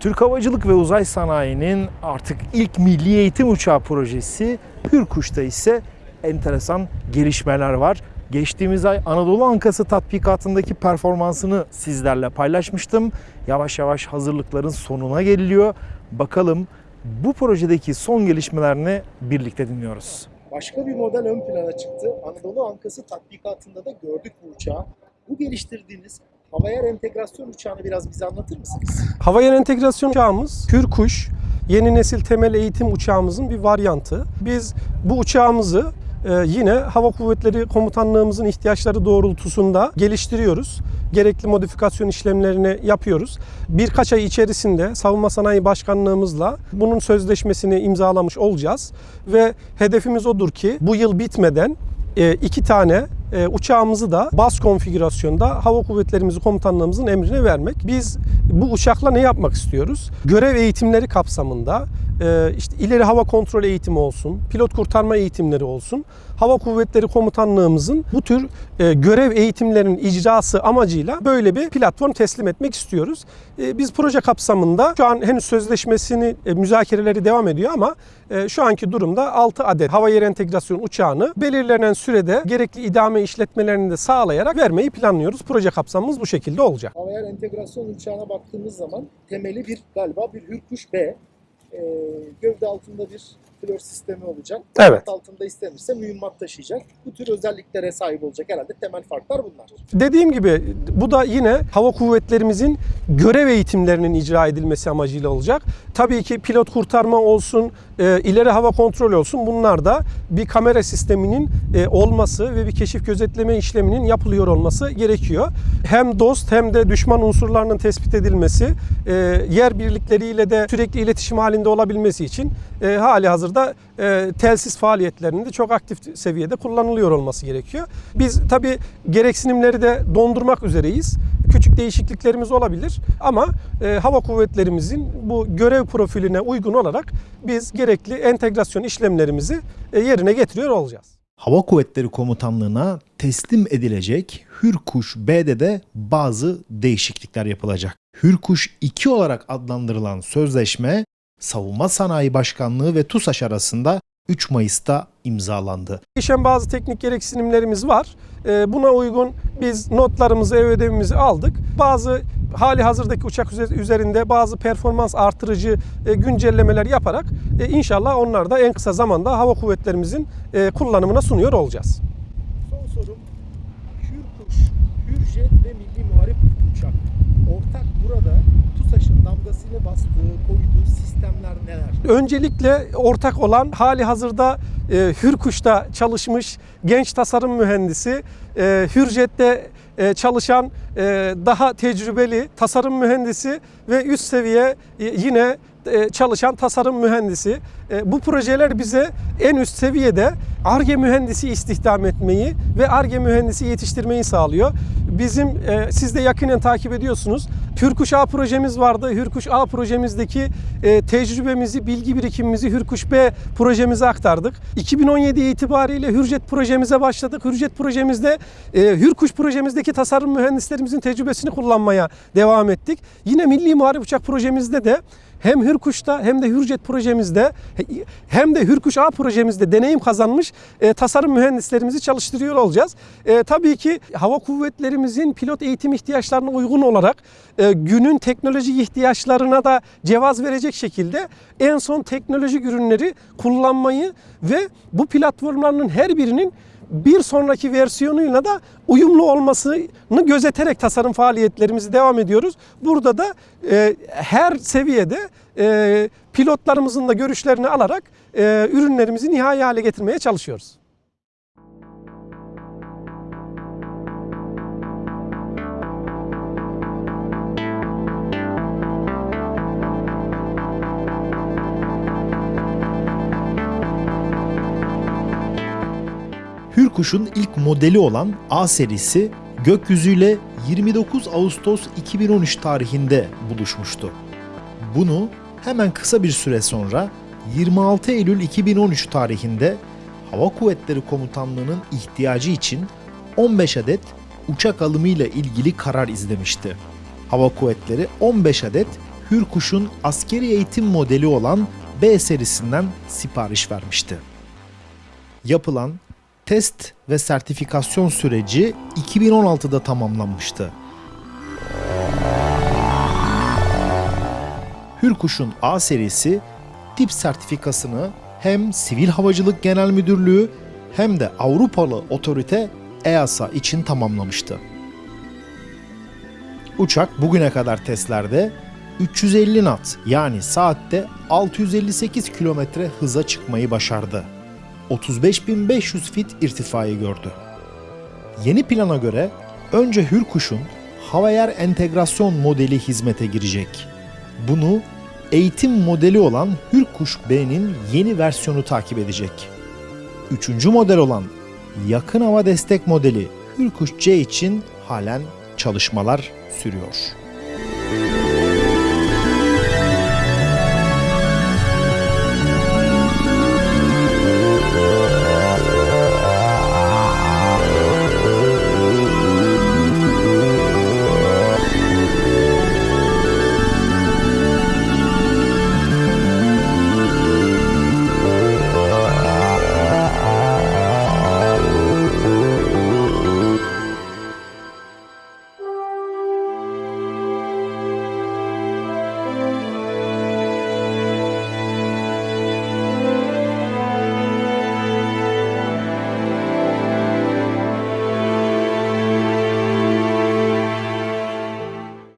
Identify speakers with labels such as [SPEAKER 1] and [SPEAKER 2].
[SPEAKER 1] Türk Havacılık ve Uzay Sanayi'nin artık ilk milli eğitim uçağı projesi Hürkuş'ta ise enteresan gelişmeler var. Geçtiğimiz ay Anadolu Ankası tatbikatındaki performansını sizlerle paylaşmıştım. Yavaş yavaş hazırlıkların sonuna geliliyor. Bakalım bu projedeki son gelişmelerini birlikte dinliyoruz. Başka bir model ön plana çıktı. Anadolu Ankası tatbikatında da gördük bu uçağı. Bu geliştirdiğiniz havayar entegrasyon uçağını biraz bize anlatır mısınız?
[SPEAKER 2] Havayar entegrasyon uçağımız Hürkuş yeni nesil temel eğitim uçağımızın bir varyantı. Biz bu uçağımızı e, yine Hava Kuvvetleri Komutanlığımızın ihtiyaçları doğrultusunda geliştiriyoruz. Gerekli modifikasyon işlemlerini yapıyoruz. Birkaç ay içerisinde Savunma Sanayi Başkanlığımızla bunun sözleşmesini imzalamış olacağız ve hedefimiz odur ki bu yıl bitmeden e, iki tane e, uçağımızı da baz konfigürasyonda Hava Kuvvetlerimizi Komutanlığımızın emrine vermek. Biz bu uçakla ne yapmak istiyoruz? Görev eğitimleri kapsamında işte ileri hava kontrol eğitimi olsun, pilot kurtarma eğitimleri olsun. Hava Kuvvetleri Komutanlığımızın bu tür e, görev eğitimlerinin icrası amacıyla böyle bir platform teslim etmek istiyoruz. E, biz proje kapsamında şu an henüz sözleşmesini e, müzakereleri devam ediyor ama şu anki durumda 6 adet hava yer entegrasyon uçağını belirlenen sürede gerekli idame işletmelerini de sağlayarak vermeyi planlıyoruz. Proje kapsamımız bu şekilde olacak.
[SPEAKER 1] Havayar entegrasyon uçağına baktığımız zaman temeli bir galiba bir Hürkuş B. Gövde altında bir flör sistemi olacak.
[SPEAKER 2] Evet.
[SPEAKER 1] Alt altında istenirse mühimmat taşıyacak. Bu tür özelliklere sahip olacak herhalde temel farklar bunlar.
[SPEAKER 2] Dediğim gibi bu da yine hava kuvvetlerimizin görev eğitimlerinin icra edilmesi amacıyla olacak. Tabii ki pilot kurtarma olsun, e, ileri hava kontrol olsun bunlar da bir kamera sisteminin e, olması ve bir keşif gözetleme işleminin yapılıyor olması gerekiyor. Hem dost hem de düşman unsurlarının tespit edilmesi, e, yer birlikleriyle de sürekli iletişim halinde olabilmesi için e, hali hazırda e, telsiz faaliyetlerinin de çok aktif seviyede kullanılıyor olması gerekiyor. Biz tabii gereksinimleri de dondurmak üzereyiz. Küçük değişikliklerimiz olabilir ama e, hava kuvvetlerimizin bu görev profiline uygun olarak biz gerekli entegrasyon işlemlerimizi e, yerine getiriyor olacağız.
[SPEAKER 3] Hava Kuvvetleri Komutanlığı'na teslim edilecek Hürkuş B'de de bazı değişiklikler yapılacak. Hürkuş 2 olarak adlandırılan sözleşme Savunma Sanayi Başkanlığı ve TUSAŞ arasında 3 Mayıs'ta imzalandı.
[SPEAKER 2] Değişen bazı teknik gereksinimlerimiz var. E, buna uygun biz notlarımızı, ev ödevimizi aldık. Bazı hali hazırdaki uçak üze- üzerinde bazı performans artırıcı e, güncellemeler yaparak e, inşallah onlar da en kısa zamanda hava kuvvetlerimizin e, kullanımına sunuyor olacağız.
[SPEAKER 1] Son sorum Hürkuş, Hürjet ve Milli Muharip uçak. Ortak burada Damgasını bastığı, koyduğu sistemler neler?
[SPEAKER 2] Öncelikle ortak olan hali hazırda e, Hürkuş'ta çalışmış genç tasarım mühendisi, e, Hürjet'te e, çalışan e, daha tecrübeli tasarım mühendisi ve üst seviye e, yine e, çalışan tasarım mühendisi. E, bu projeler bize en üst seviyede ARGE mühendisi istihdam etmeyi ve ARGE mühendisi yetiştirmeyi sağlıyor. Bizim e, siz de yakinen takip ediyorsunuz. Hürkuş A projemiz vardı. Hürkuş A projemizdeki e, tecrübemizi, bilgi birikimimizi Hürkuş B projemize aktardık. 2017 itibariyle Hürjet projemize başladık. Hürjet projemizde e, Hürkuş projemizdeki tasarım mühendislerimizin tecrübesini kullanmaya devam ettik. Yine Milli Muharip Uçak projemizde de hem Hürkuş'ta hem de Hürjet projemizde hem de Hürkuş A projemizde deneyim kazanmış e, tasarım mühendislerimizi çalıştırıyor olacağız. E, tabii ki hava kuvvetlerimizin pilot eğitim ihtiyaçlarına uygun olarak e, günün teknolojik ihtiyaçlarına da cevaz verecek şekilde en son teknolojik ürünleri kullanmayı ve bu platformların her birinin bir sonraki versiyonuyla da uyumlu olmasını gözeterek tasarım faaliyetlerimizi devam ediyoruz. Burada da e, her seviyede e, pilotlarımızın da görüşlerini alarak e, ürünlerimizi nihai hale getirmeye çalışıyoruz.
[SPEAKER 3] Hürkuş'un ilk modeli olan A serisi gökyüzüyle 29 Ağustos 2013 tarihinde buluşmuştu. Bunu hemen kısa bir süre sonra 26 Eylül 2013 tarihinde Hava Kuvvetleri Komutanlığı'nın ihtiyacı için 15 adet uçak alımıyla ilgili karar izlemişti. Hava Kuvvetleri 15 adet Hürkuş'un askeri eğitim modeli olan B serisinden sipariş vermişti. Yapılan test ve sertifikasyon süreci 2016'da tamamlanmıştı. Hürkuş'un A serisi tip sertifikasını hem Sivil Havacılık Genel Müdürlüğü hem de Avrupalı otorite EASA için tamamlamıştı. Uçak bugüne kadar testlerde 350 knot yani saatte 658 kilometre hıza çıkmayı başardı. 35.500 fit irtifayı gördü. Yeni plana göre önce Hürkuş'un hava-yer entegrasyon modeli hizmete girecek. Bunu eğitim modeli olan Hürkuş B'nin yeni versiyonu takip edecek. Üçüncü model olan yakın hava destek modeli Hürkuş C için halen çalışmalar sürüyor.